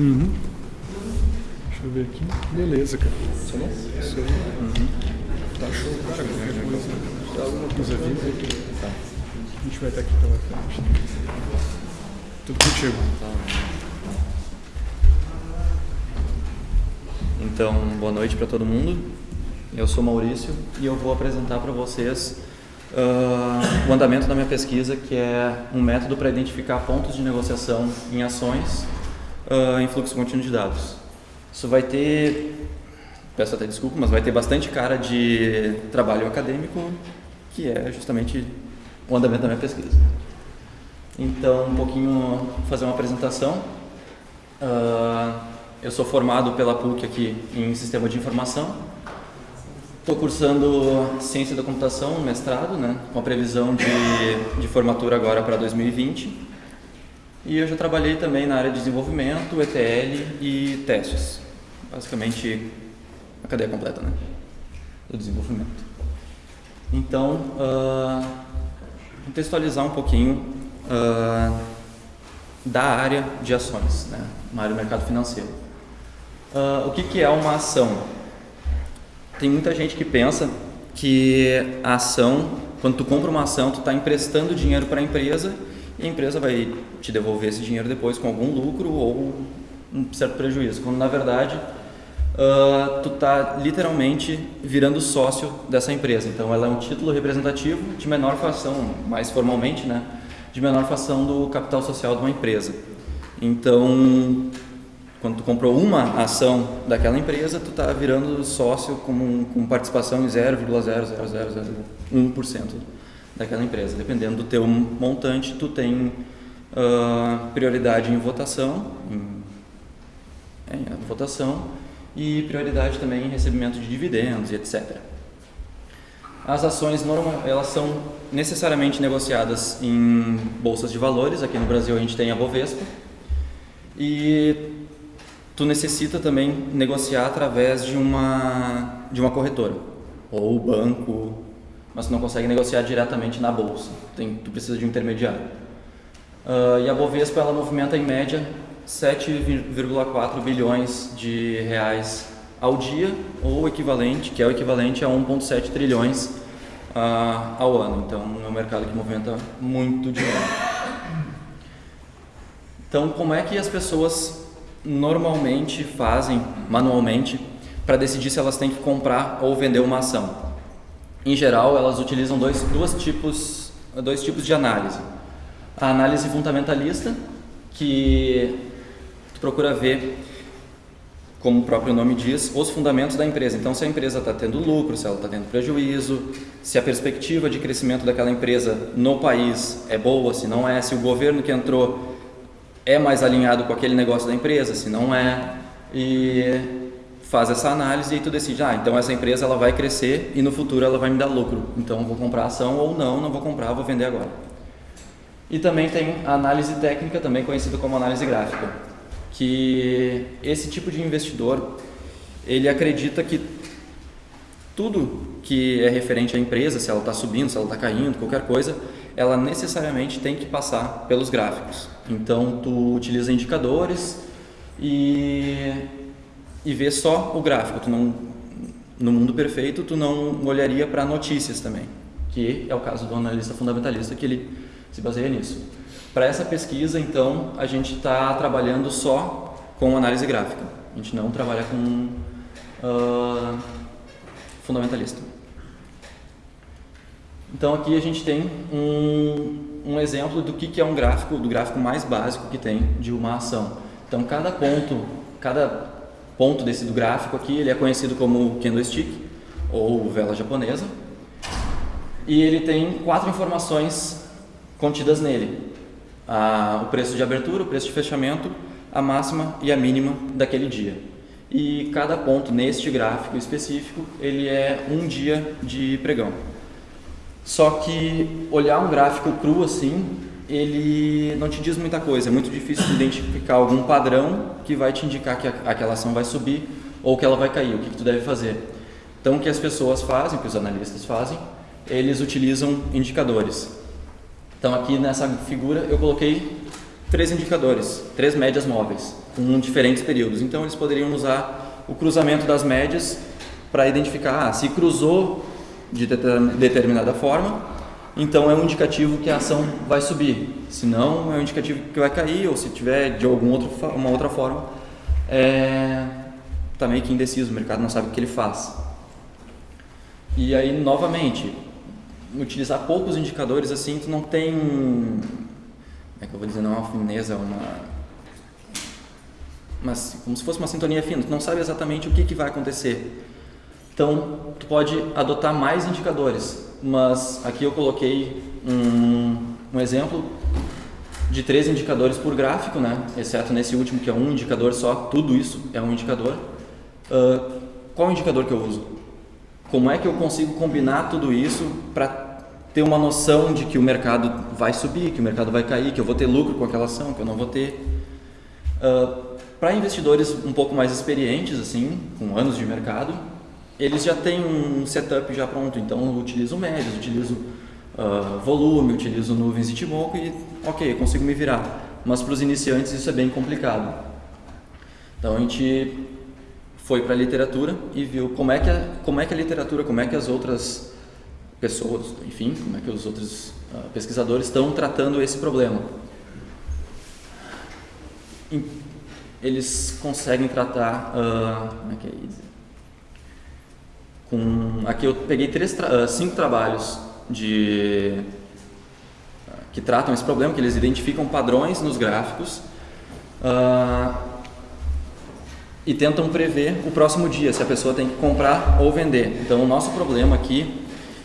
Uhum. Deixa eu ver aqui. Beleza, cara. Isso aí. Isso aí. Uhum. Tá show, cara. Dá alguma coisa viva. Tá. A gente vai estar aqui pela frente. Tudo contigo. Então, boa noite para todo mundo. Eu sou Maurício e eu vou apresentar para vocês uh, o andamento da minha pesquisa, que é um método para identificar pontos de negociação em ações uh, em fluxo contínuo de dados. Isso vai ter, peço até desculpa, mas vai ter bastante cara de trabalho acadêmico, que é justamente o andamento da minha pesquisa. Então, um pouquinho, fazer uma apresentação. Uh, eu sou formado pela PUC aqui em Sistema de Informação. Estou cursando Ciência da Computação, mestrado, né, com a previsão de, de formatura agora para 2020. E eu já trabalhei também na área de desenvolvimento, ETL e testes. Basicamente, a cadeia completa né, do desenvolvimento. Então, uh, contextualizar um pouquinho uh, da área de ações, né, na área do mercado financeiro. Uh, o que, que é uma ação? Tem muita gente que pensa que a ação, quando tu compra uma ação, tu está emprestando dinheiro para a empresa e a empresa vai te devolver esse dinheiro depois com algum lucro ou um certo prejuízo, quando na verdade uh, tu está literalmente virando sócio dessa empresa. Então ela é um título representativo de menor fração, mais formalmente, né, de menor fração do capital social de uma empresa. Então, quando tu comprou uma ação daquela empresa, tu está virando sócio com, com participação em 0,00001% daquela empresa. Dependendo do teu montante, tu tem uh, prioridade em votação, em, é, em votação e prioridade também em recebimento de dividendos e etc. As ações normal, elas são necessariamente negociadas em bolsas de valores. Aqui no Brasil a gente tem a Bovespa e tu necessita também negociar através de uma de uma corretora ou banco mas não consegue negociar diretamente na bolsa. Tem, tu precisa de um intermediário. Uh, e a Bovespa ela movimenta em média 7,4 bilhões de reais ao dia, ou equivalente, que é o equivalente a 1,7 trilhões uh, ao ano. Então é um mercado que movimenta muito dinheiro. Então, como é que as pessoas normalmente fazem manualmente para decidir se elas têm que comprar ou vender uma ação? Em geral, elas utilizam dois, dois, tipos, dois tipos de análise. A análise fundamentalista, que procura ver, como o próprio nome diz, os fundamentos da empresa. Então, se a empresa está tendo lucro, se ela está tendo prejuízo, se a perspectiva de crescimento daquela empresa no país é boa, se não é, se o governo que entrou é mais alinhado com aquele negócio da empresa, se não é. E faz essa análise e tu decide, ah, então essa empresa ela vai crescer e no futuro ela vai me dar lucro, então vou comprar ação ou não, não vou comprar, vou vender agora. E também tem a análise técnica, também conhecida como análise gráfica, que esse tipo de investidor, ele acredita que tudo que é referente à empresa, se ela está subindo, se ela está caindo, qualquer coisa, ela necessariamente tem que passar pelos gráficos. Então, tu utiliza indicadores e e ver só o gráfico. Tu não, no mundo perfeito, tu não olharia para notícias também, que é o caso do analista fundamentalista, que ele se baseia nisso. Para essa pesquisa, então, a gente está trabalhando só com análise gráfica. A gente não trabalha com uh, fundamentalista. Então aqui a gente tem um, um exemplo do que, que é um gráfico, do gráfico mais básico que tem de uma ação. Então cada ponto, cada ponto desse do gráfico aqui, ele é conhecido como candlestick ou vela japonesa. E ele tem quatro informações contidas nele. o preço de abertura, o preço de fechamento, a máxima e a mínima daquele dia. E cada ponto neste gráfico específico, ele é um dia de pregão. Só que olhar um gráfico cru assim, ele não te diz muita coisa, é muito difícil identificar algum padrão que vai te indicar que aquela ação vai subir ou que ela vai cair, o que, que tu deve fazer. Então, o que as pessoas fazem, o que os analistas fazem, eles utilizam indicadores. Então, aqui nessa figura eu coloquei três indicadores, três médias móveis, com diferentes períodos. Então eles poderiam usar o cruzamento das médias para identificar ah, se cruzou de determinada forma, então é um indicativo que a ação vai subir. Se não, é um indicativo que vai cair, ou se tiver de alguma outra, uma outra forma, é, tá meio que indeciso, o mercado não sabe o que ele faz. E aí, novamente, utilizar poucos indicadores assim, tu não tem, como é que eu vou dizer, não é uma fineza, uma mas como se fosse uma sintonia fina, tu não sabe exatamente o que, que vai acontecer. Então, tu pode adotar mais indicadores, mas aqui eu coloquei um, um exemplo de três indicadores por gráfico, né? exceto nesse último que é um indicador só, tudo isso é um indicador. Uh, qual indicador que eu uso? Como é que eu consigo combinar tudo isso para ter uma noção de que o mercado vai subir, que o mercado vai cair, que eu vou ter lucro com aquela ação, que eu não vou ter? Uh, para investidores um pouco mais experientes, assim, com anos de mercado, eles já têm um setup já pronto, então utilizo médios, utilizo uh, volume, utilizo nuvens de Timoco e ok, eu consigo me virar. Mas para os iniciantes isso é bem complicado. Então a gente foi para a literatura e viu como é, que a, como é que a literatura, como é que as outras pessoas, enfim, como é que os outros uh, pesquisadores estão tratando esse problema. Eles conseguem tratar, uh, como é que é isso? Com, aqui eu peguei três, uh, cinco trabalhos de que tratam esse problema, que eles identificam padrões nos gráficos uh, e tentam prever o próximo dia, se a pessoa tem que comprar ou vender. Então, o nosso problema aqui,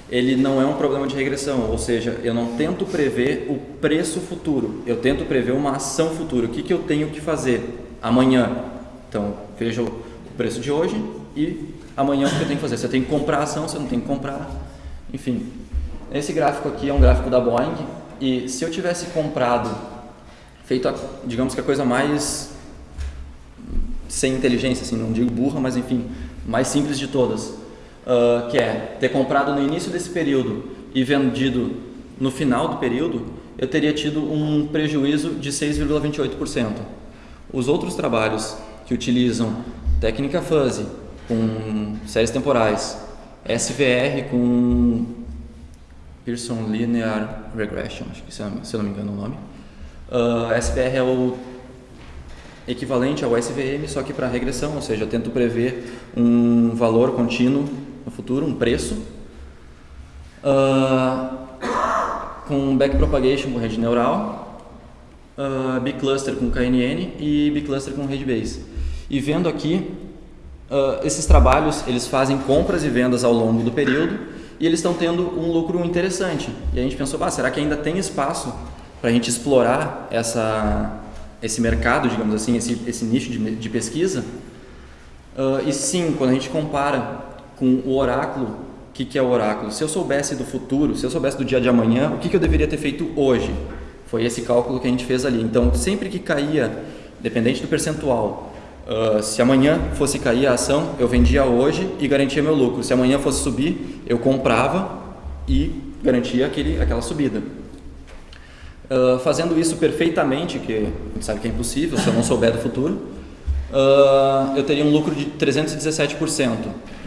ele não é um problema de regressão, ou seja, eu não tento prever o preço futuro, eu tento prever uma ação futura. O que, que eu tenho que fazer amanhã? Então, veja o preço de hoje e amanhã o que eu tenho que fazer. Você tem que comprar a ação, você não tem que comprar, enfim. Esse gráfico aqui é um gráfico da Boeing e se eu tivesse comprado, feito, a, digamos que a coisa mais sem inteligência, assim, não digo burra, mas enfim, mais simples de todas, uh, que é ter comprado no início desse período e vendido no final do período, eu teria tido um prejuízo de 6,28%. Os outros trabalhos que utilizam técnica fuzzy com séries temporais, SVR com Pearson Linear Regression, acho que se eu não me engano é o nome. Uh, ah, SPR é o equivalente ao SVM, só que para regressão, ou seja, eu tento prever um valor contínuo no futuro, um preço, uh, com backpropagation com rede neural, uh, bcluster com KNN e bcluster com rede base. E vendo aqui, uh, esses trabalhos eles fazem compras e vendas ao longo do período e eles estão tendo um lucro interessante. E a gente pensou, ah, será que ainda tem espaço para a gente explorar essa, esse mercado, digamos assim, esse, esse nicho de, de pesquisa? Uh, e sim, quando a gente compara com o oráculo, o que, que é o oráculo? Se eu soubesse do futuro, se eu soubesse do dia de amanhã, o que, que eu deveria ter feito hoje? Foi esse cálculo que a gente fez ali. Então, sempre que caía, dependente do percentual, Uh, se amanhã fosse cair a ação, eu vendia hoje e garantia meu lucro. Se amanhã fosse subir, eu comprava e garantia aquele, aquela subida. Uh, fazendo isso perfeitamente, que a gente sabe que é impossível se eu não souber do futuro, uh, eu teria um lucro de 317%.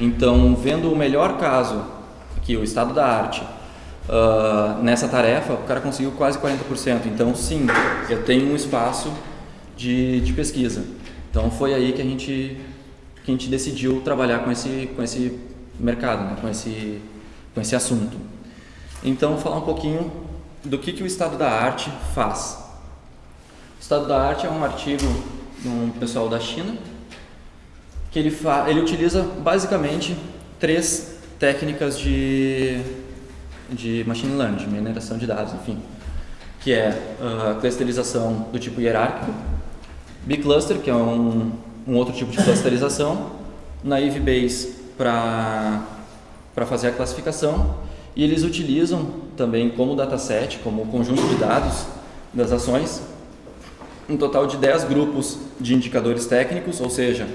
Então, vendo o melhor caso, aqui o estado da arte, nessa tarefa, o cara conseguiu quase 40%. Então, sim, eu tenho um espaço de, de pesquisa. Então foi aí que a gente que a gente decidiu trabalhar com esse com esse mercado, né? com esse com esse assunto. Então falar um pouquinho do que que o estado da arte faz. O estado da arte é um artigo de um pessoal da China que ele ele utiliza basicamente três técnicas de de machine learning, de mineração de dados, enfim, que é a clusterização do tipo hierárquico, bcluster, que é um, um outro tipo de clusterização, naive Bayes para fazer a classificação. E eles utilizam também como dataset, como conjunto de dados das ações, um total de 10 grupos de indicadores técnicos, ou seja,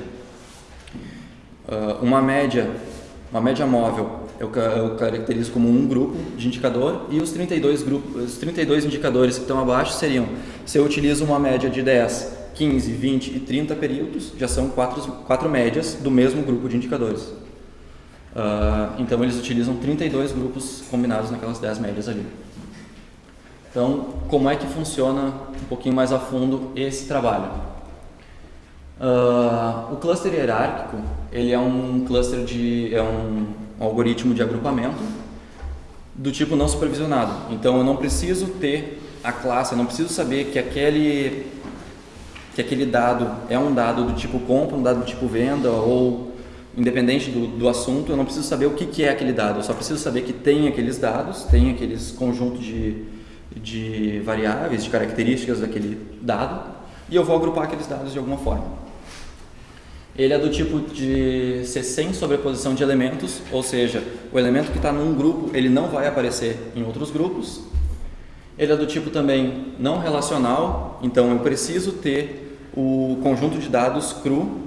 uma média, uma média móvel eu, eu caracterizo como um grupo de indicador e os 32, grupos, os 32 indicadores que estão abaixo seriam, se eu utilizo uma média de 10, 15, 20 e 30 períodos, já são quatro, quatro médias do mesmo grupo de indicadores. Uh, então eles utilizam 32 grupos combinados naquelas 10 médias ali. Então, como é que funciona um pouquinho mais a fundo esse trabalho? Uh, o cluster hierárquico, ele é um cluster de, é um, algoritmo de agrupamento do tipo não supervisionado. Então, eu não preciso ter a classe, eu não preciso saber que aquele que aquele dado é um dado do tipo compra, um dado do tipo venda ou independente do, do assunto, eu não preciso saber o que, que é aquele dado, eu só preciso saber que tem aqueles dados, tem aqueles conjuntos de, de variáveis, de características daquele dado, e eu vou agrupar aqueles dados de alguma forma. Ele é do tipo de ser sem sobreposição de elementos, ou seja, o elemento que está num grupo ele não vai aparecer em outros grupos. Ele é do tipo também não relacional, então eu preciso ter o conjunto de dados cru,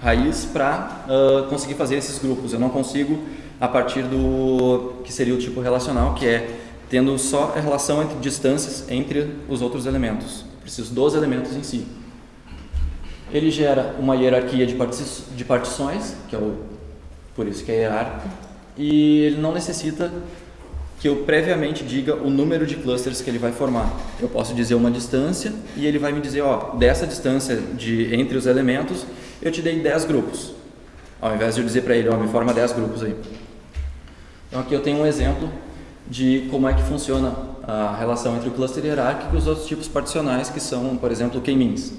raiz, para uh, conseguir fazer esses grupos. Eu não consigo a partir do que seria o tipo relacional, que é tendo só a relação entre distâncias entre os outros elementos. Eu preciso dos elementos em si. Ele gera uma hierarquia de, parti de partições, que é o por isso que é hierárquico, e ele não necessita que eu previamente diga o número de clusters que ele vai formar. Eu posso dizer uma distância e ele vai me dizer, ó, dessa distância de entre os elementos, eu te dei 10 grupos. Ao invés de eu dizer para ele, ó, me forma 10 grupos aí. Então aqui eu tenho um exemplo de como é que funciona a relação entre o cluster hierárquico e os outros tipos particionais, que são, por exemplo, o k-means.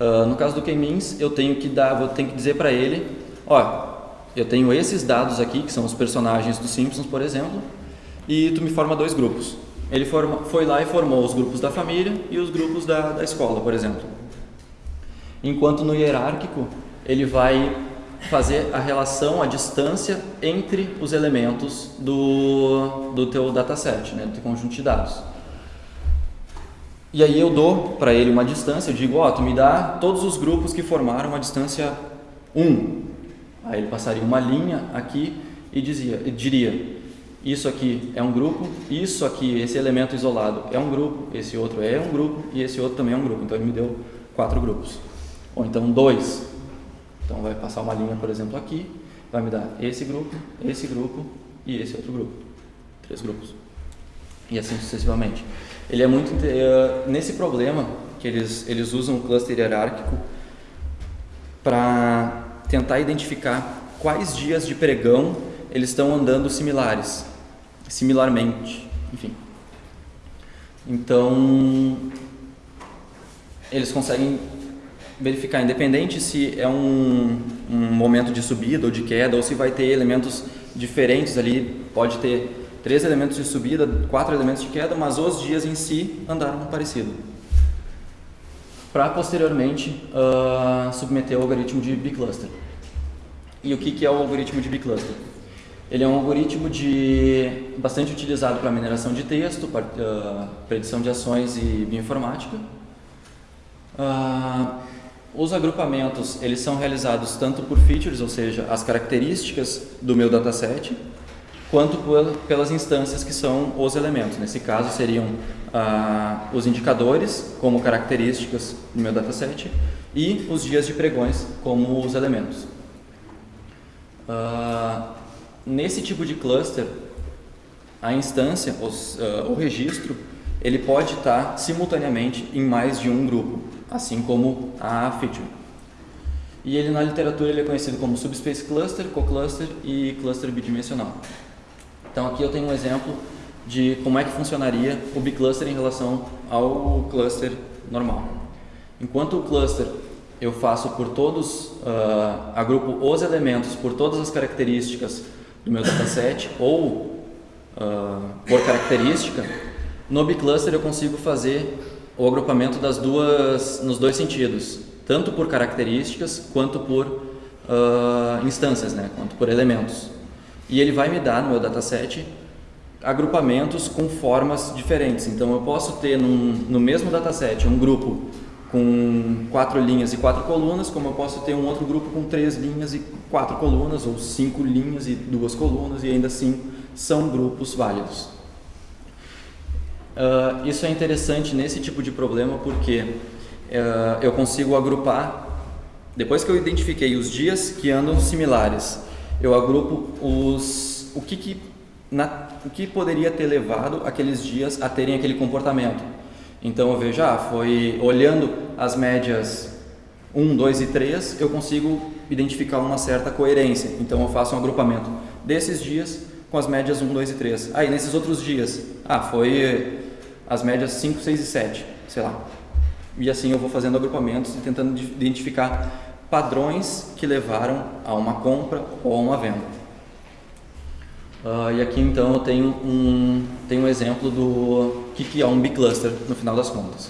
Uh, no caso do k-means, eu tenho que dar, vou ter que dizer para ele, ó, eu tenho esses dados aqui, que são os personagens dos Simpsons, por exemplo, e tu me forma dois grupos. Ele forma, foi lá e formou os grupos da família e os grupos da, da escola, por exemplo. Enquanto no hierárquico, ele vai fazer a relação, a distância entre os elementos do, do teu dataset, né, do teu conjunto de dados. E aí eu dou para ele uma distância, eu digo, ó, oh, tu me dá todos os grupos que formaram a distância 1. Aí ele passaria uma linha aqui e dizia, diria, isso aqui é um grupo, isso aqui, esse elemento isolado é um grupo, esse outro é um grupo e esse outro também é um grupo. Então ele me deu quatro grupos. Ou então dois, então vai passar uma linha, por exemplo, aqui, vai me dar esse grupo, esse grupo e esse outro grupo. Três grupos. E assim sucessivamente. Ele é muito uh, nesse problema que eles eles usam o cluster hierárquico para tentar identificar quais dias de pregão eles estão andando similares, similarmente, enfim. Então, eles conseguem verificar, independente se é um, um momento de subida ou de queda, ou se vai ter elementos diferentes ali, pode ter três elementos de subida, quatro elementos de queda, mas os dias em si andaram parecido. Para posteriormente uh, submeter ao algoritmo de bicluster. E o que, que é o algoritmo de bicluster? Ele é um algoritmo de, bastante utilizado para mineração de texto, para, uh, predição de ações e bioinformática. Uh, os agrupamentos, eles são realizados tanto por features, ou seja, as características do meu dataset, quanto por, pelas instâncias que são os elementos. Nesse caso, seriam ah, os indicadores como características do meu dataset e os dias de pregões como os elementos. Ah, nesse tipo de cluster, a instância, os, uh, o registro, ele pode estar simultaneamente em mais de um grupo assim como a feature. E ele na literatura ele é conhecido como subspace cluster, co-cluster e cluster bidimensional. Então aqui eu tenho um exemplo de como é que funcionaria o bicluster em relação ao cluster normal. Enquanto o cluster eu faço por todos, uh, agrupo os elementos por todas as características do meu dataset ou uh, por característica, no bicluster eu consigo fazer o agrupamento das duas, nos dois sentidos, tanto por características quanto por uh, instâncias, né, quanto por elementos. E ele vai me dar no meu dataset agrupamentos com formas diferentes. Então eu posso ter num, no mesmo dataset um grupo com quatro linhas e quatro colunas, como eu posso ter um outro grupo com três linhas e quatro colunas, ou cinco linhas e duas colunas, e ainda assim são grupos válidos. Uh, isso é interessante nesse tipo de problema porque uh, eu consigo agrupar, depois que eu identifiquei os dias que andam similares, eu agrupo os, o, que, que, na, o que poderia ter levado aqueles dias a terem aquele comportamento. Então eu vejo, ah, foi olhando as médias 1, 2 e 3, eu consigo identificar uma certa coerência. Então eu faço um agrupamento desses dias com as médias 1, 2 e 3. Aí ah, nesses outros dias, ah, foi as médias 5, 6 e 7, sei lá. E assim eu vou fazendo agrupamentos e tentando identificar padrões que levaram a uma compra ou a uma venda. Uh, e aqui então eu tenho um, tenho um exemplo do que, que é um bicluster no final das contas.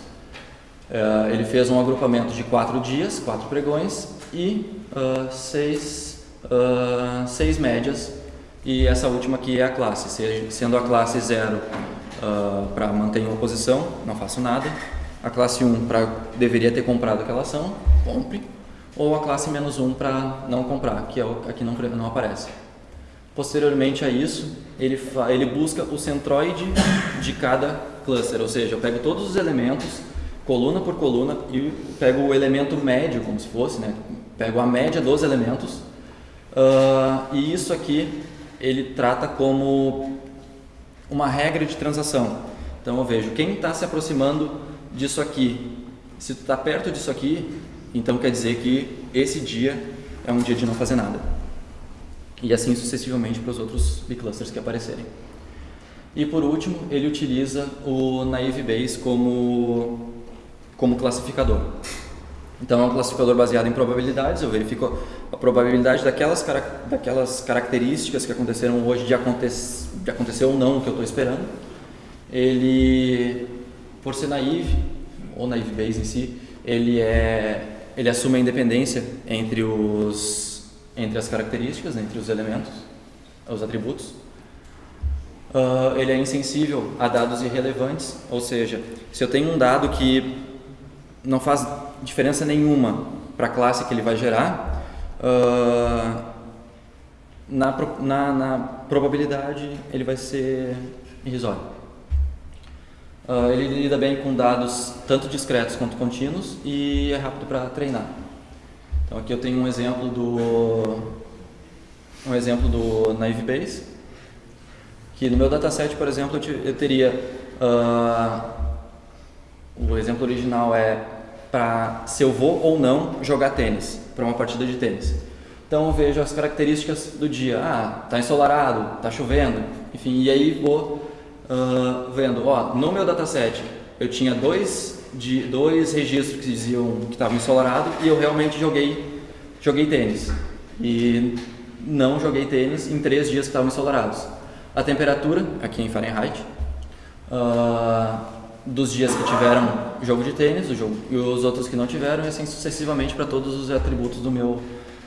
Uh, ele fez um agrupamento de quatro dias, quatro pregões e uh, seis, seis médias e essa última aqui é a classe, sendo a classe 0 para manter em oposição, não faço nada, a classe 1 para deveria ter comprado aquela ação, compre, ou a classe menos 1 para não comprar, que é o, aqui não, não aparece. Posteriormente a isso, ele, ele busca o centroide de cada cluster, ou seja, eu pego todos os elementos, coluna por coluna, e pego o elemento médio, como se fosse, né? pego a média dos elementos, uh, e isso aqui ele trata como uma regra de transação. Então eu vejo quem está se aproximando disso aqui. Se tu está perto disso aqui, então quer dizer que esse dia é um dia de não fazer nada e assim sucessivamente para os outros biclusters que aparecerem. E por último, ele utiliza o Naive Bayes como, como classificador. Então é um classificador baseado em probabilidades, eu verifico a probabilidade daquelas, daquelas características que aconteceram hoje de, aconte, de acontecer ou não o que eu estou esperando. Ele, por ser naive, ou naive Bayes em si, ele, é, ele assume a independência entre os entre as características, entre os elementos, os atributos. Uh, ele é insensível a dados irrelevantes, ou seja, se eu tenho um dado que não faz diferença nenhuma para a classe que ele vai gerar, uh, na, na, na, probabilidade ele vai ser irrisório. Uh, ele lida bem com dados tanto discretos quanto contínuos e é rápido para treinar. Então aqui eu tenho um exemplo do um exemplo do Naive Base, que no meu dataset, por exemplo, eu teria uh, o exemplo original é para se eu vou ou não jogar tênis para uma partida de tênis. Então eu vejo as características do dia, ah, tá ensolarado, tá chovendo, enfim, e aí vou uh, vendo, ó, no meu dataset eu tinha dois de dois registros que diziam que estava ensolarado e eu realmente joguei, joguei tênis. E não joguei tênis em três dias que estavam ensolarados. A temperatura, aqui em Fahrenheit, uh, dos dias que tiveram jogo de tênis o jogo, e os outros que não tiveram, e assim sucessivamente para todos os atributos do meu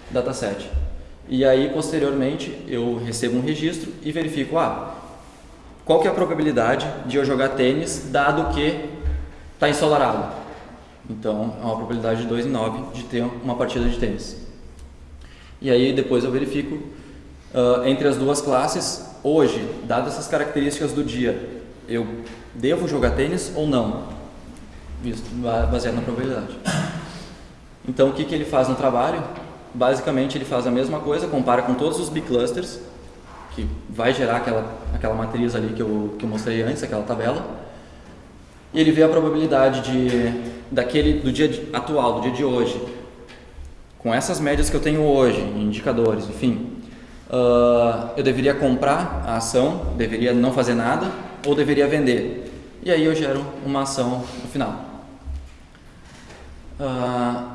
dataset. E aí, posteriormente, eu recebo um registro e verifico, ah, qual que é a probabilidade de eu jogar tênis, dado que está ensolarado. Então, é uma probabilidade de 2 em 9 de ter uma partida de tênis. E aí, depois eu verifico uh, entre as duas classes, hoje, dadas essas características do dia, eu devo jogar tênis ou não? Isso, baseado na probabilidade. Então, o que, que ele faz no trabalho? Basicamente, ele faz a mesma coisa, compara com todos os biclusters, que vai gerar aquela, aquela matriz ali que eu, que eu mostrei antes, aquela tabela, e ele vê a probabilidade de daquele do dia atual, do dia de hoje, com essas médias que eu tenho hoje, indicadores, enfim, uh, eu deveria comprar a ação, deveria não fazer nada ou deveria vender. E aí eu gero uma ação no final. Uh,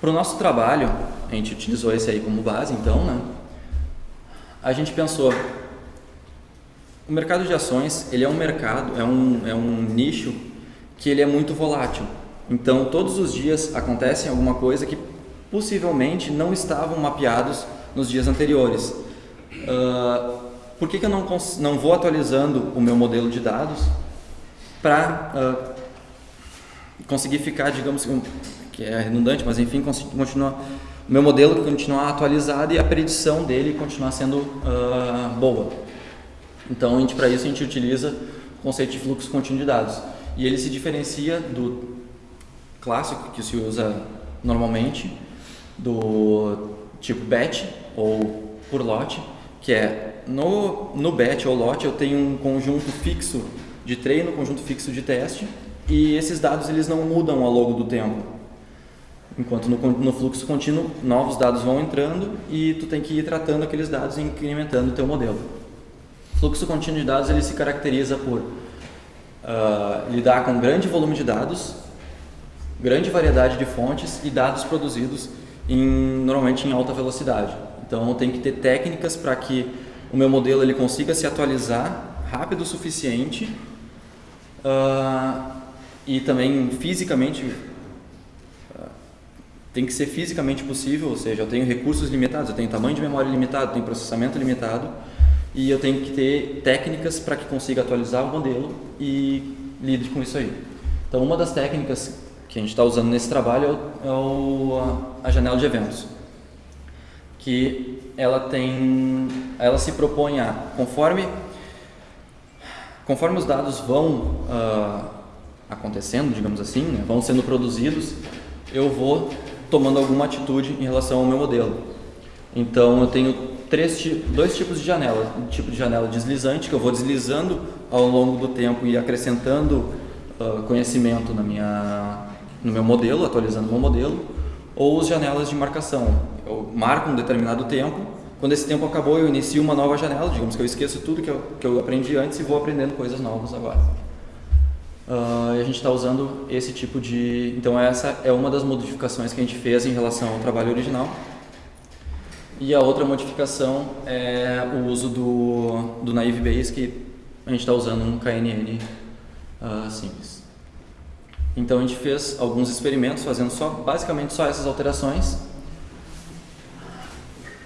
Para o nosso trabalho, a gente utilizou esse aí como base, então, né? A gente pensou, o mercado de ações, ele é um mercado, é um, é um nicho que ele é muito volátil. Então, todos os dias acontece alguma coisa que possivelmente não estavam mapeados nos dias anteriores. Uh, por que, que eu não, não vou atualizando o meu modelo de dados para uh, conseguir ficar, digamos, que é redundante, mas enfim, continuar o meu modelo continuar atualizado e a predição dele continuar sendo uh, boa. Então, para isso a gente utiliza o conceito de fluxo contínuo de dados. E ele se diferencia do clássico que se usa normalmente, do tipo batch ou por lote, que é no, no batch ou lote eu tenho um conjunto fixo de treino, conjunto fixo de teste, e esses dados eles não mudam ao longo do tempo. Enquanto no, no, fluxo contínuo, novos dados vão entrando e tu tem que ir tratando aqueles dados e incrementando o teu modelo. Fluxo contínuo de dados ele se caracteriza por uh, lidar com grande volume de dados, grande variedade de fontes e dados produzidos em, normalmente em alta velocidade. Então, tem que ter técnicas para que o meu modelo ele consiga se atualizar rápido o suficiente uh, e também fisicamente tem que ser fisicamente possível, ou seja, eu tenho recursos limitados, eu tenho tamanho de memória limitado, tenho processamento limitado e eu tenho que ter técnicas para que consiga atualizar o modelo e lide com isso aí. Então, uma das técnicas que a gente está usando nesse trabalho é, o, a, a janela de eventos, que ela tem, ela se propõe a, conforme, conforme os dados vão uh, acontecendo, digamos assim, né, vão sendo produzidos, eu vou tomando alguma atitude em relação ao meu modelo. Então eu tenho três, dois tipos de janela. Um tipo de janela deslizante, que eu vou deslizando ao longo do tempo e acrescentando uh, conhecimento na minha, no meu modelo, atualizando o meu modelo. Ou as janelas de marcação. Eu marco um determinado tempo, quando esse tempo acabou eu inicio uma nova janela, digamos que eu esqueço tudo que eu, que eu aprendi antes e vou aprendendo coisas novas agora. Uh, a gente está usando esse tipo de... Então essa é uma das modificações que a gente fez em relação ao trabalho original. E a outra modificação é o uso do, do Naive Base, que a gente está usando um KNN uh, ah, simples. Então a gente fez alguns experimentos fazendo só, basicamente só essas alterações.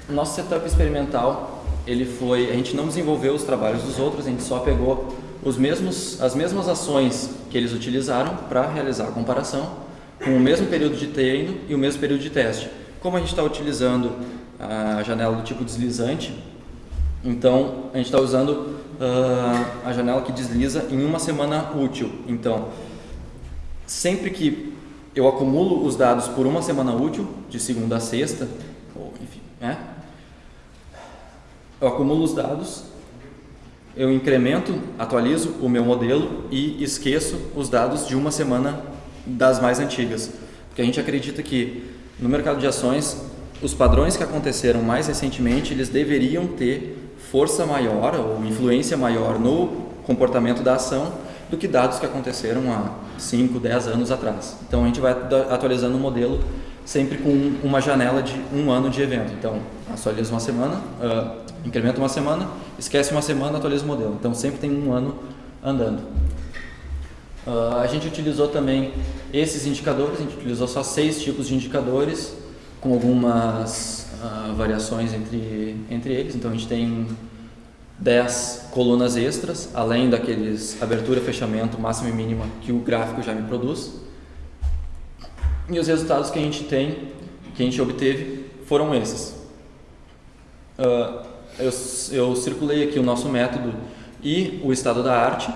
Nosso setup experimental, ele foi, a gente não desenvolveu os trabalhos dos outros, a gente só pegou os mesmos, as mesmas ações que eles utilizaram para realizar a comparação, com o mesmo período de treino e o mesmo período de teste. Como a gente está utilizando a janela do tipo deslizante, então a gente está usando uh, a janela que desliza em uma semana útil. Então, sempre que eu acumulo os dados por uma semana útil, de segunda a sexta, ou enfim, né? eu acumulo os dados eu incremento, atualizo o meu modelo e esqueço os dados de uma semana das mais antigas. Porque a gente acredita que no mercado de ações, os padrões que aconteceram mais recentemente, eles deveriam ter força maior ou influência maior no comportamento da ação do que dados que aconteceram há 5, 10 anos atrás. Então a gente vai atualizando o modelo sempre com uma janela de um ano de evento. Então, atualiza uma semana, uh, incrementa uma semana, esquece uma semana, atualiza o modelo. Então sempre tem um ano andando. Uh, a gente utilizou também esses indicadores, a gente utilizou só seis tipos de indicadores, com algumas uh, variações entre, entre eles. Então a gente tem 10 colunas extras, além daqueles abertura, fechamento, máxima e mínima que o gráfico já me produz. E os resultados que a gente tem, que a gente obteve, foram esses. Uh, eu, eu circulei aqui o nosso método e o estado da arte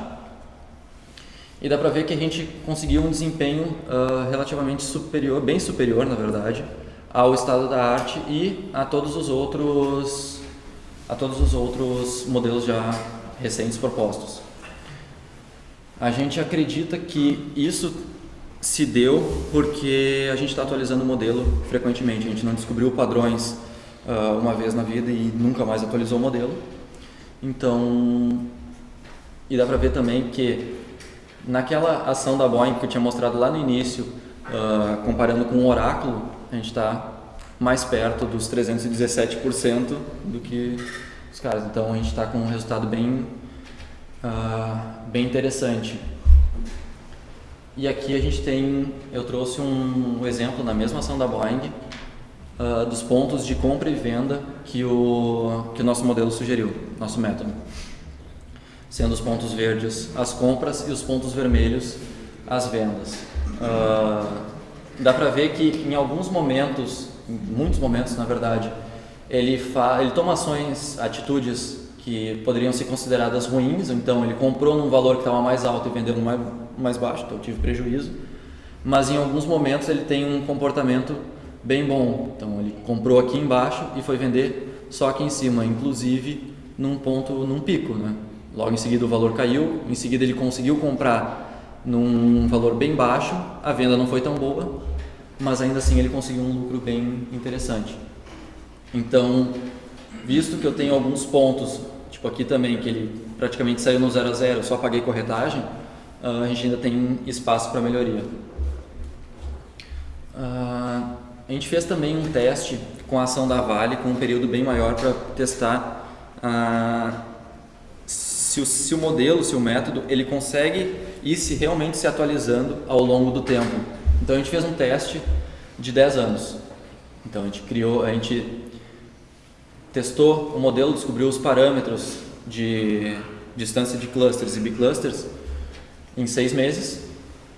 e dá para ver que a gente conseguiu um desempenho uh, relativamente superior, bem superior na verdade, ao estado da arte e a todos os outros a todos os outros modelos já recentes propostos. A gente acredita que isso se deu porque a gente está atualizando o modelo frequentemente, a gente não descobriu padrões uh, uma vez na vida e nunca mais atualizou o modelo. Então, e dá para ver também que naquela ação da Boeing que eu tinha mostrado lá no início, uh, comparando com o Oráculo, a gente está mais perto dos 317% do que os caras. Então a gente está com um resultado bem, uh, bem interessante. E aqui a gente tem, eu trouxe um, exemplo na mesma ação da Boeing, uh, dos pontos de compra e venda que o, que o nosso modelo sugeriu, nosso método. Sendo os pontos verdes as compras e os pontos vermelhos as vendas. uh, dá para ver que em alguns momentos, em muitos momentos na verdade, ele, fa ele toma ações, atitudes que poderiam ser consideradas ruins, então ele comprou num valor que estava mais alto e vendeu no mais, mais baixo, então tive prejuízo. Mas em alguns momentos ele tem um comportamento bem bom, então ele comprou aqui embaixo e foi vender só aqui em cima, inclusive num ponto, num pico, né? Logo em seguida o valor caiu, em seguida ele conseguiu comprar num valor bem baixo, a venda não foi tão boa, mas ainda assim ele conseguiu um lucro bem interessante. Então, visto que eu tenho alguns pontos, tipo aqui também, que ele praticamente saiu no 0 a 0, só paguei corretagem, ah, a gente ainda tem espaço para melhoria. Uh, a gente fez também um teste com a ação da Vale, com um período bem maior para testar uh, se, o, se o modelo, se o método, ele consegue ir se realmente se atualizando ao longo do tempo. Então a gente fez um teste de 10 anos. Então a gente criou, a gente testou o modelo, descobriu os parâmetros de distância de clusters e biclusters em seis meses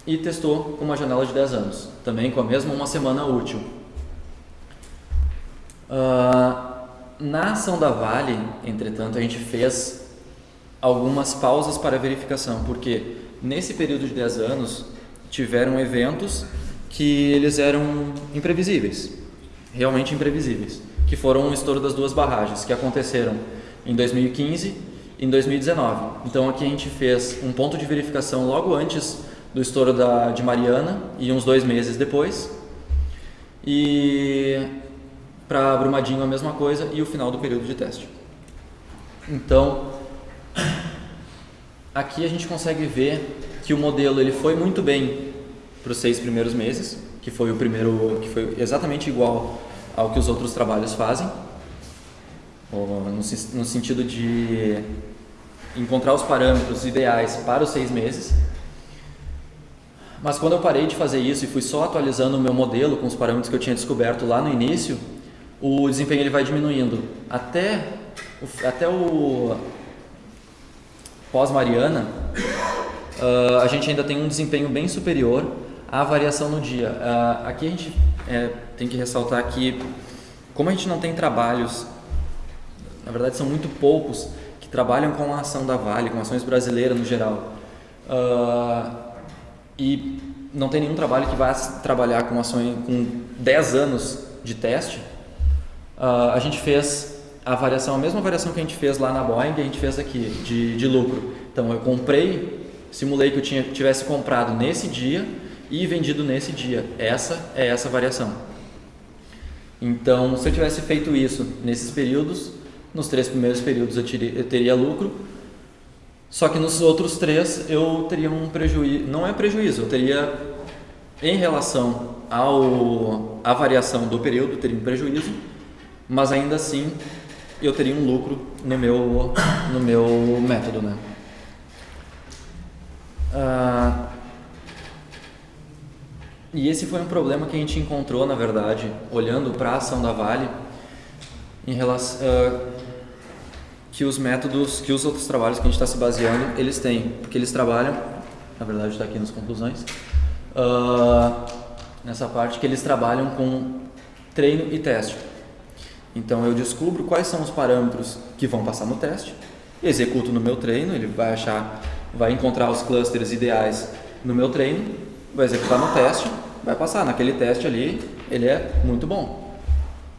e testou com uma janela de 10 anos, também com a mesma uma semana útil. Uh, na ação da Vale, entretanto, a gente fez algumas pausas para verificação, porque nesse período de 10 anos tiveram eventos que eles eram imprevisíveis, realmente imprevisíveis que foram o estouro das duas barragens, que aconteceram em 2015 e em 2019. Então aqui a gente fez um ponto de verificação logo antes do estouro da, de Mariana e uns dois meses depois. E para Brumadinho a mesma coisa e o final do período de teste. Então, aqui a gente consegue ver que o modelo ele foi muito bem para os seis primeiros meses, que foi o primeiro, que foi exatamente igual ao que os outros trabalhos fazem, no, sentido de encontrar os parâmetros ideais para os seis meses. Mas quando eu parei de fazer isso e fui só atualizando o meu modelo com os parâmetros que eu tinha descoberto lá no início, o desempenho ele vai diminuindo. Até até o pós-Mariana, uh, a gente ainda tem um desempenho bem superior à variação no dia. Uh, aqui a gente é, tem que ressaltar que, como a gente não tem trabalhos, na verdade são muito poucos que trabalham com a ação da Vale, com ações brasileiras no geral, uh, e não tem nenhum trabalho que vá trabalhar com ações com 10 anos de teste, a gente fez a variação, a mesma variação que a gente fez lá na Boeing, a gente fez aqui, de, de lucro. Então eu comprei, simulei que eu tinha, tivesse comprado nesse dia e vendido nesse dia. Essa é essa variação. Então, se eu tivesse feito isso nesses períodos, nos três primeiros períodos eu, teria, eu teria lucro, só que nos outros três eu teria um prejuízo, não é prejuízo, eu teria em relação ao à variação do período, teria um prejuízo, mas ainda assim eu teria um lucro no meu no meu método, né? Ah, e esse foi um problema que a gente encontrou, na verdade, olhando para a ação da Vale, em relação uh, que os métodos, que os outros trabalhos que a gente está se baseando, eles têm, porque eles trabalham, na verdade está aqui nas conclusões, uh, nessa parte que eles trabalham com treino e teste. Então eu descubro quais são os parâmetros que vão passar no teste, executo no meu treino, ele vai achar, vai encontrar os clusters ideais no meu treino vai executar no teste, vai passar. Naquele teste ali, ele é muito bom.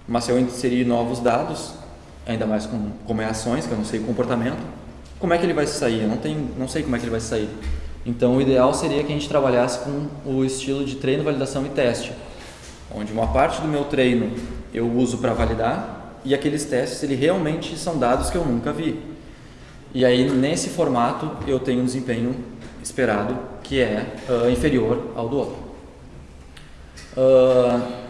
Mas se eu inserir novos dados, ainda mais com, como é ações, que eu não sei o comportamento, como é que ele vai sair? Eu não, tenho, não sei como é que ele vai sair. Então, o ideal seria que a gente trabalhasse com o estilo de treino, validação e teste, onde uma parte do meu treino eu uso para validar e aqueles testes ele realmente são dados que eu nunca vi. E aí, nesse formato, eu tenho um desempenho esperado que é uh, inferior ao do outro. Uh,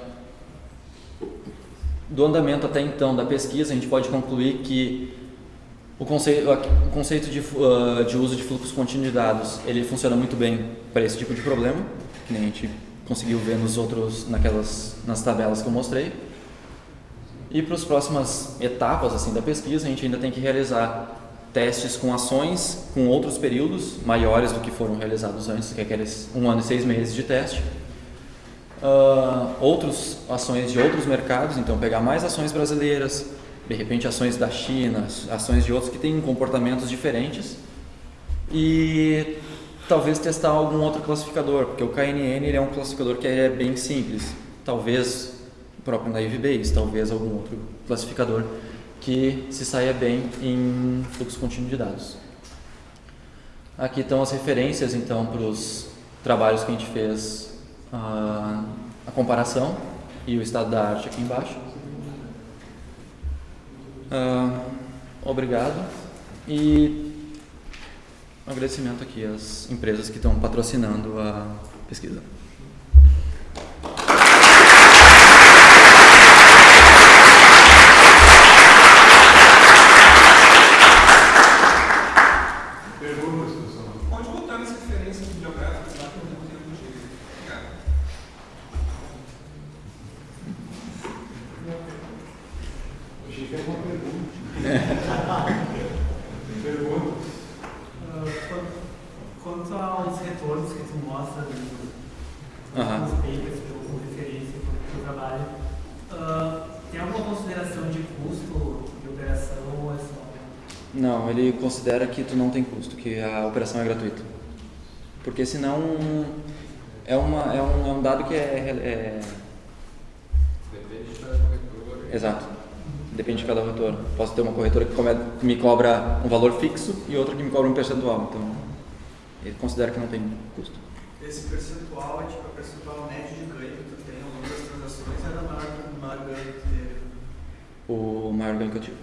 do andamento até então da pesquisa, a gente pode concluir que o conceito, o conceito de, uh, de uso de fluxos contínuos de dados ele funciona muito bem para esse tipo de problema, que nem a gente conseguiu ver nos outros, naquelas, nas tabelas que eu mostrei. E para as próximas etapas assim da pesquisa, a gente ainda tem que realizar testes com ações com outros períodos maiores do que foram realizados antes, que é aqueles um ano e seis meses de teste. Uh, ações de outros mercados, então pegar mais ações brasileiras, de repente ações da China, ações de outros que têm comportamentos diferentes e talvez testar algum outro classificador, porque o KNN é um classificador que é bem simples, talvez próprio Naive Bayes, talvez algum outro classificador que se saia bem em fluxo contínuo de dados. Aqui estão as referências então para os trabalhos que a gente fez, a, a comparação e o estado da arte aqui embaixo. Uh, obrigado e um agradecimento aqui às empresas que estão patrocinando a pesquisa. Considera que tu não tem custo, que a operação é gratuita. Porque senão é, uma, é, um, é um dado que é, é... Depende de cada corretora. Exato. Depende de cada corretora. Posso ter uma corretora que me cobra um valor fixo e outra que me cobra um percentual. Então, ele considera que não tem custo. Esse percentual é tipo o percentual médio de ganho que tu tem ao longo das transações é o maior, maior ganho que tu teve? O maior ganho que eu tive.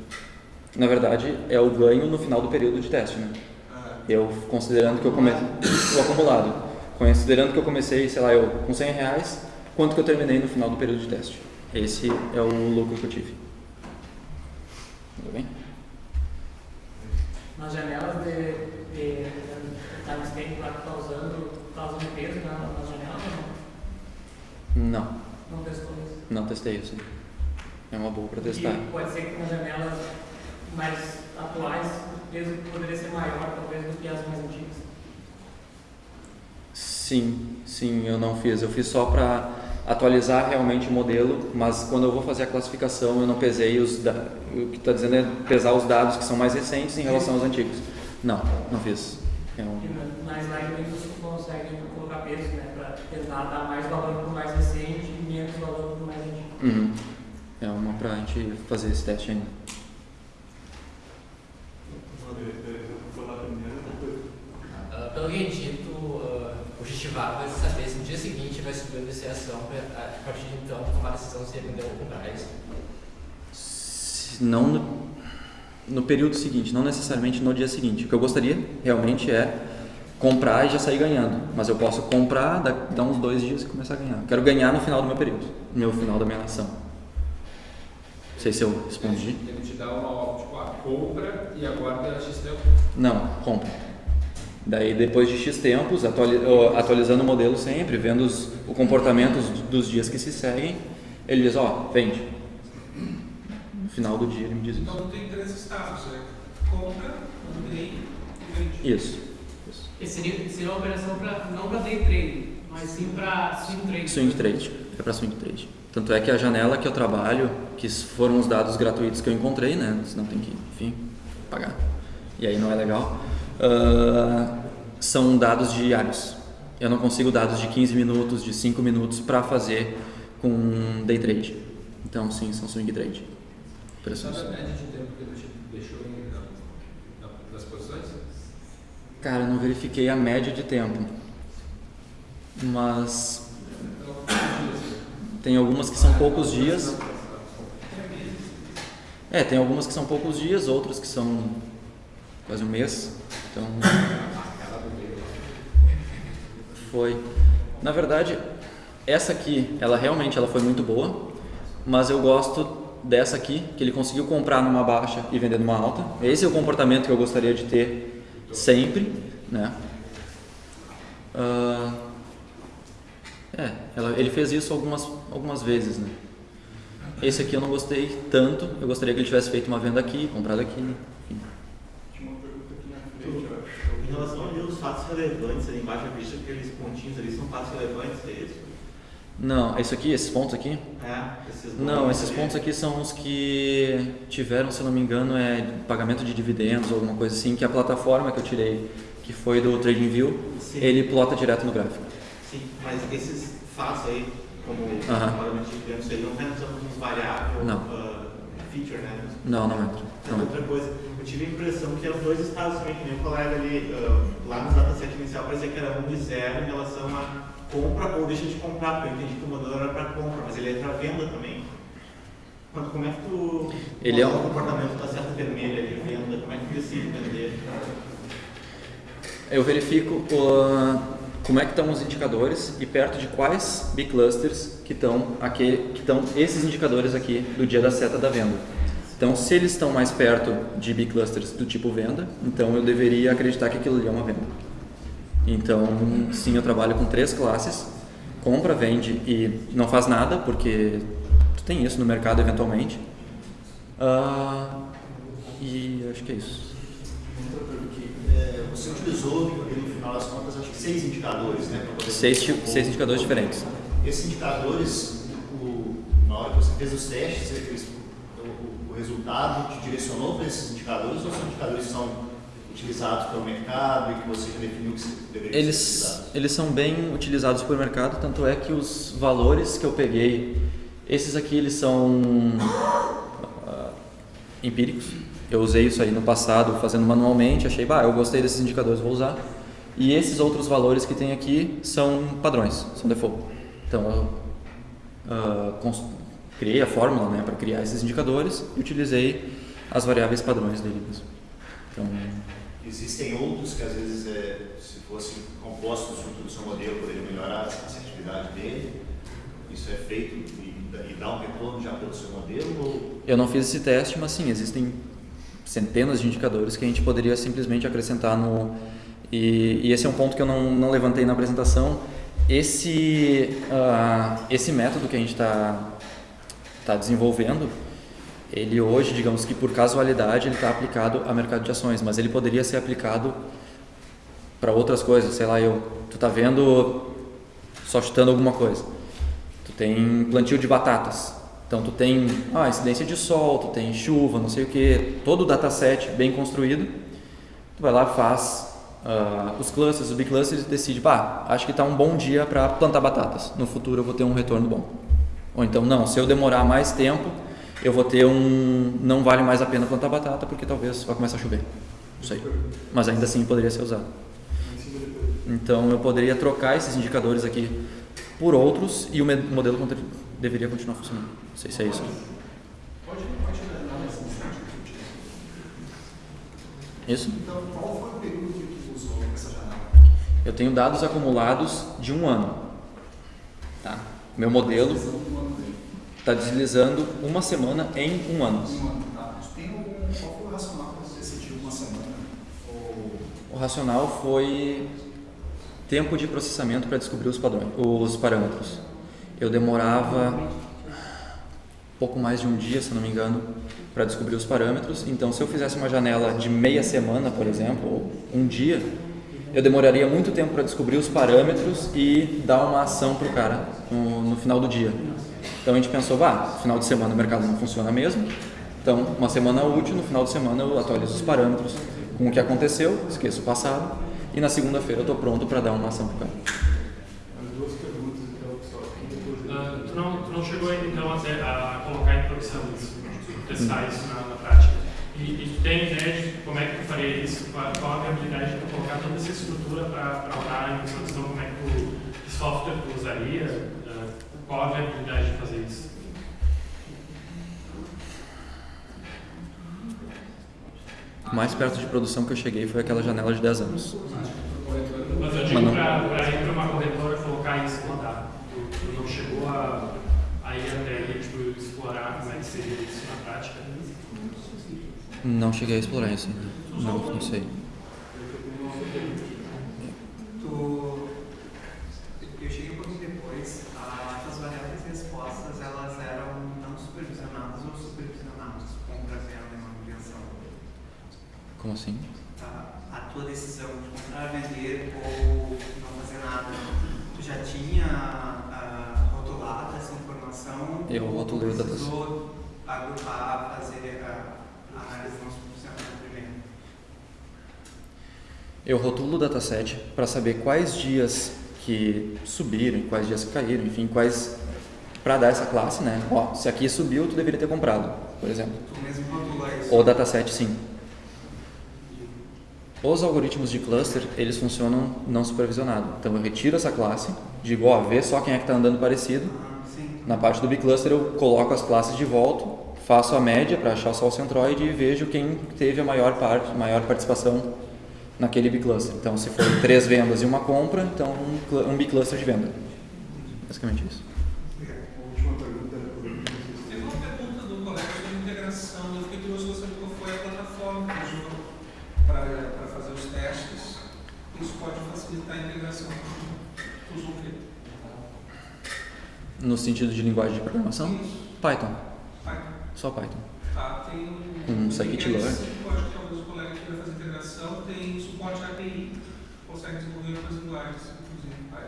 Na verdade, é o ganho no final do período de teste, né? Eu, considerando que eu comecei... O acumulado. Considerando que eu comecei, sei lá, eu com 100 reais, quanto que eu terminei no final do período de teste. Esse é o lucro que eu tive. Tudo bem? Nas janelas de, de, timestamp lá que está usando, está usando peso na, nas janelas ou não? Não. Não testou isso? Não testei isso. É uma boa para testar. E pode ser que nas janelas mais atuais, o peso poderia ser maior, talvez, do que as mais antigas? Sim, sim, eu não fiz. Eu fiz só para atualizar realmente o modelo, mas quando eu vou fazer a classificação, eu não pesei os o que está dizendo é pesar os dados que são mais recentes em relação aos antigos. Não, não fiz. É um... Na slide você consegue colocar peso, né, para tentar dar mais valor para o mais recente e menos valor para o mais antigo. Uhum. É uma para a gente fazer esse teste ainda. Pelo que dito, uh, o Justivar vai saber se no dia seguinte vai subir a depreciação, a partir de então tomar a decisão se vender ou comprar isso? Não no, no período seguinte, não necessariamente no dia seguinte. O que eu gostaria realmente é comprar e já sair ganhando. Mas eu posso comprar, dar, dar uns dois dias e começar a ganhar. Quero ganhar no final do meu período, no final da minha ação. Não sei se eu respondi. Ele te dá uma tipo, a compra e aguarda X tempo? Não, compra. Daí, depois de X tempos, atualizando o modelo sempre, vendo os, o comportamento dos dias que se seguem, ele diz, ó, oh, vende. No final do dia ele me diz isso. Então tem três estados, né? Compra, mantém e vende. Isso. isso. E seria, seria uma operação pra, não para day trade, mas sim para swing trade. Swing trade, é para swing trade. Tanto é que a janela que eu trabalho, que foram os dados gratuitos que eu encontrei, né? Senão tem que, enfim, pagar. E aí não é legal uh, são dados diários. Eu não consigo dados de 15 minutos, de 5 minutos para fazer com day trade. Então, sim, são swing trade. Sabe a média de tempo que deixou nas posições? Cara, eu não verifiquei a média de tempo. Mas tem algumas que são poucos dias. É, tem algumas que são poucos dias, outras que são quase um mês. Então foi. Na verdade, essa aqui, ela realmente ela foi muito boa, mas eu gosto dessa aqui, que ele conseguiu comprar numa baixa e vender numa alta. Esse é o comportamento que eu gostaria de ter sempre, né? Uh, é, ela, ele fez isso algumas, algumas vezes, né? Esse aqui eu não gostei tanto, eu gostaria que ele tivesse feito uma venda aqui, comprado aqui, enfim. Relevantes ali embaixo, eu vejo que aqueles pontinhos ali são passos relevantes, é isso? Não, isso aqui, esses pontos aqui? É, esses Não, esses ali. pontos aqui são os que tiveram, se não me engano, é pagamento de dividendos ou alguma coisa assim, que a plataforma que eu tirei, que foi do TradingView, Sim. ele plota direto no gráfico. Sim, mas esses fatos aí, como Aham. pagamento de dividendos, aí não entram nos variáveis, Não. ah, feature, né? Não, não entra. Mas Não entra. outra coisa, eu tive a impressão que eram dois estados também, que nem o colega ali, ah, lá no dataset inicial parecia que era um de zero em relação a compra ou deixa de comprar, porque eu entendi que o modelo era para compra, mas ele é para venda também. Mas como é que tu Ele é um- o comportamento da seta vermelha de venda? Como é que tu decide vender? Eu verifico ah, como é que estão os indicadores e perto de quais biclusters que estão aqui, que estão esses indicadores aqui do dia da seta da venda. Então, se eles estão mais perto de biclusters do tipo venda, então eu deveria acreditar que aquilo ali é uma venda. Então, sim, eu trabalho com três classes: compra, vende e não faz nada, porque tu tem isso no mercado eventualmente. Ah, e acho que é isso. É, você utilizou, no final das contas, acho que seis indicadores, né? poder Seis, seis indicadores diferentes. Esses indicadores, o- na hora que você fez os testes, você fez- resultado te direcionou para esses indicadores ou são indicadores que são utilizados pelo mercado e que você já definiu que deveria ser Eles, utilizado? eles são bem utilizados por mercado, tanto é que os valores que eu peguei, esses aqui eles são ah, empíricos. Eu usei isso aí no passado fazendo manualmente, achei, bah, eu gostei desses indicadores, vou usar. E esses outros valores que tem aqui são padrões, são default. Então eu cons- criei a fórmula né, para criar esses indicadores e utilizei as variáveis padrões dele mesmo. Então, Existem outros que às vezes, é, se fossem compostos junto do seu modelo, poderiam melhorar a assertividade dele. Isso é feito e, dá- e dá um retorno já pelo seu modelo? Ou Eu não fiz esse teste, mas sim, existem centenas de indicadores que a gente poderia simplesmente acrescentar no. E, e esse é um ponto que eu não, não levantei na apresentação. Esse, ah, esse método que a gente está tá desenvolvendo, ele hoje, digamos que por casualidade, ele está aplicado a mercado de ações, mas ele poderia ser aplicado para outras coisas. Sei lá, eu, tu tá vendo, só chutando alguma coisa. Tu tem plantio de batatas. Então tu tem ah, incidência de sol, tu tem chuva, não sei o que, todo o dataset bem construído. Tu vai lá, faz ah, os clusters, os biclusters e decide, pá, acho que está um bom dia para plantar batatas. No futuro eu vou ter um retorno bom. Ou então não, se eu demorar mais tempo, eu vou ter um não vale mais a pena plantar batata porque talvez vai começar a chover. Não sei. Mas ainda assim poderia ser usado. Então eu poderia trocar esses indicadores aqui por outros e o modelo deveria continuar funcionando. Não sei se é isso. Pode, tu Isso? Então, qual foi o período que tu usou essa janela? Eu tenho dados acumulados de um ano. Tá? Meu modelo está deslizando uma semana em um ano. O racional foi tempo de processamento para descobrir os padrões, os parâmetros. Eu demorava pouco mais de um dia, se não me engano, para descobrir os parâmetros. Então, se eu fizesse uma janela de meia semana, por exemplo, ou um dia, eu demoraria muito tempo para descobrir os parâmetros e dar uma ação para o cara no, no final do dia. Então a gente pensou, vá, final de semana o mercado não funciona mesmo. Então, uma semana útil, no final de semana eu atualizo os parâmetros com o que aconteceu, esqueço o passado, e na segunda-feira eu estou pronto para dar uma ação para o cara. As duas perguntas, então. Ah, tu, não, tu não chegou então a colocar em produção isso, testar isso na, na prática. E, e tu tem ideia de como é que tu faria isso? Qual, qual a viabilidade de tu colocar toda essa estrutura para usar em produção? Como é que tu, que software tu usaria? Ah, qual a viabilidade de fazer isso? O mais perto de produção que eu cheguei foi aquela janela de 10 anos. Mas eu digo não. para ir para uma corretora colocar isso e rodar. Tu, tu não chegou a, a ir até aí, tipo, explorar como é que seria isso na prática? Não cheguei a explorar isso ainda. Não, não sei. Tu... Eu cheguei um pouquinho depois, ah, as variáveis respostas elas eram não supervisionadas ou supervisionadas, compra, venda e manutenção. Como assim? a, a tua decisão de comprar, vender ou não fazer nada, tu já tinha ah, rotulado essa informação? Eu ou tu rotulei o dataset. precisou agrupar, fazer a, a análise não superficial primeiro? Eu rotulo o dataset para saber quais dias que subiram, quais dias que caíram, enfim, quais para dar essa classe, né? Ó, se aqui subiu, tu deveria ter comprado, por exemplo. Tu mesmo isso? O dataset, sim. Os algoritmos de cluster, eles funcionam não supervisionado. Então eu retiro essa classe, digo, ó, vê só quem é que está andando parecido. Ah, sim. Na parte do bicluster eu coloco as classes de volta, faço a média para achar só o centroide e vejo quem teve a maior parte, maior participação naquele bicluster. Então se for três vendas e uma compra, então um, um bicluster de venda. Basicamente isso. Última pergunta. Teve uma pergunta do colega sobre integração. Eu fiquei curioso para saber qual foi a plataforma que usou para fazer os testes. Isso pode facilitar a integração. Tu usou o quê? No sentido de linguagem de programação, Python. Python. Só Python. Tá, tem Com tem scikit-learn. esse Pode talvez o colega queira integração, tem suporte API, consegue desenvolver outras linguagens, inclusive Python.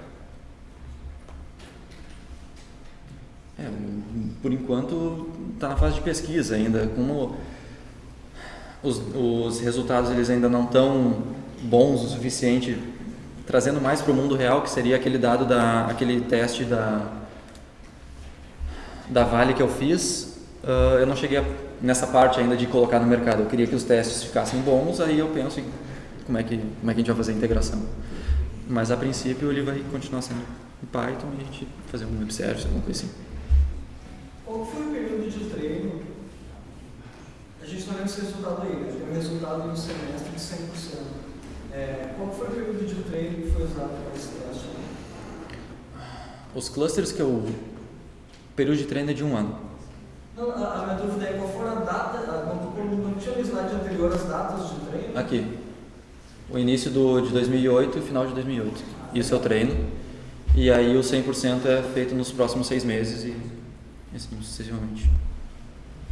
É, por enquanto está na fase de pesquisa ainda. Como os, os resultados eles ainda não estão bons o suficiente, trazendo mais para o mundo real, que seria aquele dado da aquele teste da da Vale que eu fiz, ah, eu não cheguei a- nessa parte ainda de colocar no mercado. Eu queria que os testes ficassem bons, aí eu penso em como é que como é que a gente vai fazer a integração. Mas a princípio ele vai continuar sendo em Python e a gente fazer um web service, alguma coisa assim. Qual foi o período de treino? A gente não lembra esse resultado aí, né? Tem um resultado no semestre de 100%. É, qual foi o período de treino que foi usado para esse teste? Os clusters que eu. O período de treino é de um ano. Não, a, a minha dúvida é qual foi a data, a, não, não, não tinha no slide anterior as datas de treino? Aqui. O início do, de 2008 e o final de 2008. Isso eu treino. E aí o 100% é feito nos próximos seis meses e assim sucessivamente.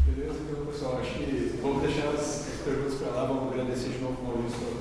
Beleza, então pessoal, acho que vamos deixar as as perguntas para lá, vamos agradecer de novo o Maurício.